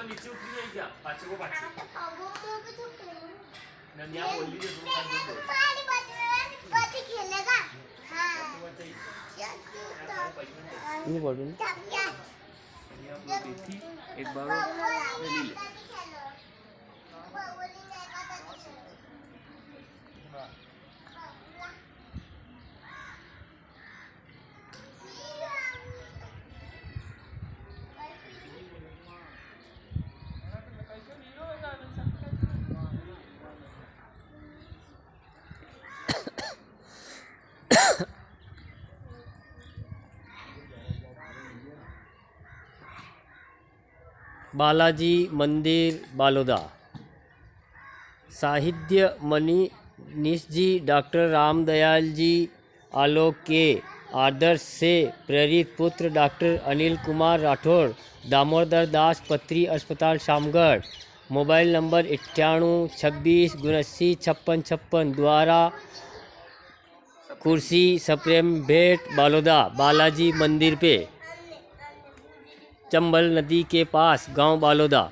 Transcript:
तो नीचे उतरी जाएगी क्या पाचे को पाचे तो नंदिया बोल ये तुम तो पानी बच बच खेलेगा हाँ नहीं बोल रही एक बार ले ले। बालाजी मंदिर, बालोदा। साहित्य मनीष जी डॉक्टर रामदयाल जी आलोक के आदर्श से प्रेरित पुत्र डॉक्टर अनिल कुमार राठौर, दामोदर दास पत्री अस्पताल शामगढ़। मोबाइल नंबर इक्याणु छब्बीस उनासी छप्पन छप्पन, द्वारा कुर्सी, सप्रेम भेंट, बालोदा, बालाजी मंदिर पे। चंबल नदी के पास गाँव बालोदा।